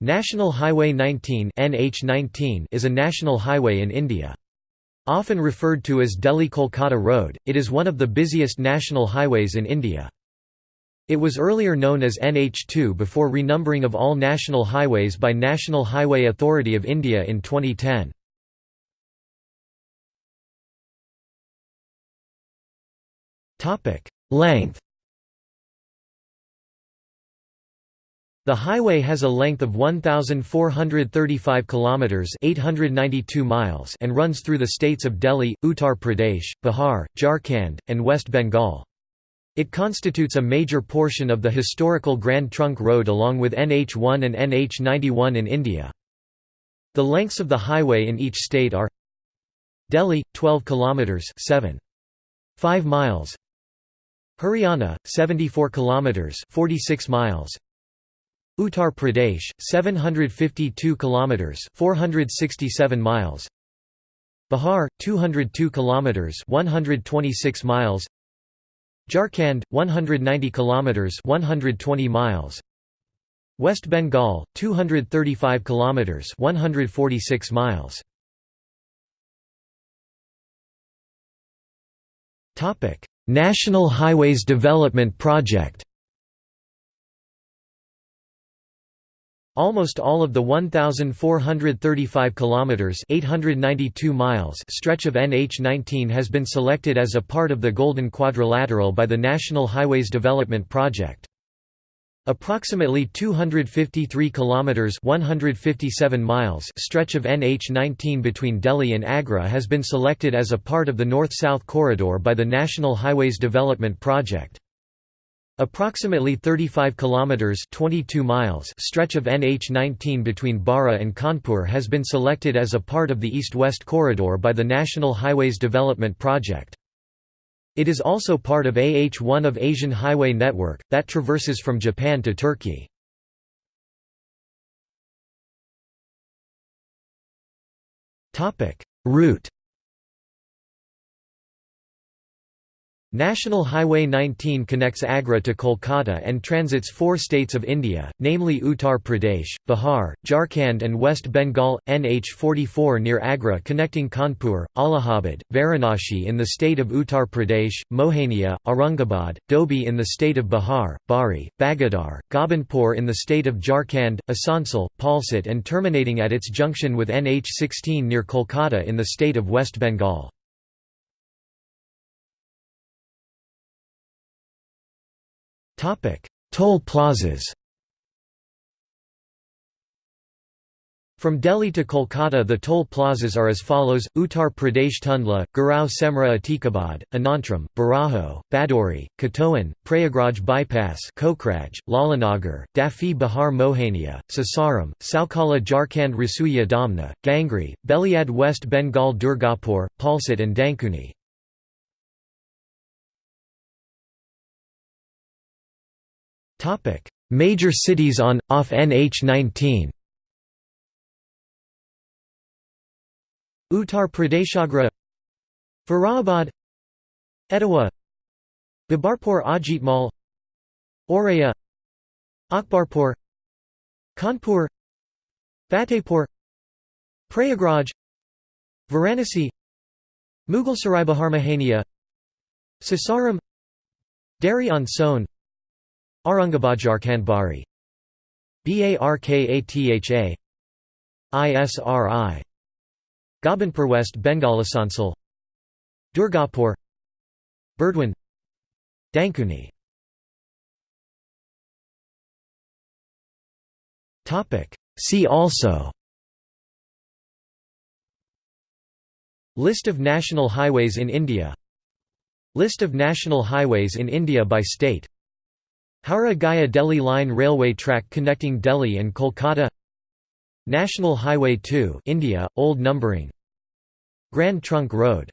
National Highway 19 NH19 is a national highway in India. Often referred to as Delhi-Kolkata Road, it is one of the busiest national highways in India. It was earlier known as NH2 before renumbering of all national highways by National Highway Authority of India in 2010. Length The highway has a length of 1435 kilometers, 892 miles, and runs through the states of Delhi, Uttar Pradesh, Bihar, Jharkhand, and West Bengal. It constitutes a major portion of the historical Grand Trunk Road along with NH1 and NH91 in India. The lengths of the highway in each state are Delhi 12 kilometers 7 5 miles Haryana 74 kilometers 46 miles Uttar Pradesh 752 kilometers 467 miles. Bihar 202 kilometers 126 miles. Jharkhand 190 kilometers 120 miles. West Bengal 235 kilometers 146 miles. Topic National Highways Development Project Almost all of the 1435 kilometers (892 miles) stretch of NH19 has been selected as a part of the Golden Quadrilateral by the National Highways Development Project. Approximately 253 kilometers (157 miles) stretch of NH19 between Delhi and Agra has been selected as a part of the North-South Corridor by the National Highways Development Project. Approximately 35 kilometers 22 miles stretch of NH19 between Bara and Kanpur has been selected as a part of the east-west corridor by the National Highways Development Project. It is also part of AH1 of Asian Highway Network that traverses from Japan to Turkey. Topic: Route National Highway 19 connects Agra to Kolkata and transits four states of India, namely Uttar Pradesh, Bihar, Jharkhand and West Bengal, NH 44 near Agra connecting Kanpur, Allahabad, Varanasi in the state of Uttar Pradesh, Mohania, Aurangabad, Dobhi in the state of Bihar, Barhi, Bagodar, Gobindpur in the state of Jharkhand, Asansol, Palsit and terminating at its junction with NH 16 near Kolkata in the state of West Bengal. Toll plazas. From Delhi to Kolkata the toll plazas are as follows, Uttar Pradesh Tundla, Gurgaon Semra Atikabad, Anantram, Baraho, Badori, Katoan, Prayagraj Bypass Kokraj, Lalanagar, Dafi Bihar Mohania, Sasaram, Saukala Jharkhand Rasuya Damna, Gangri, Beliad West Bengal Durgapur, Palsit and Dankuni. Major cities on off NH19. Uttar Pradesh Agra. Farabad Etawah Babarpur Ajitmal Auraiya Akbarpur. Kanpur. Fatehpur. Prayagraj. Varanasi. Mughalsarai Bihar Mohania Sasaram. Dehri on Sone Aurangabad Barkatha ISRI Gobindpur West Bengal Asansol Durgapur. Burdwan. Dankuni. See also. List of national highways in India. List of national highways in India by state Howrah Gaya Delhi Line railway track connecting Delhi and Kolkata. National Highway 2 India, old numbering. Grand Trunk Road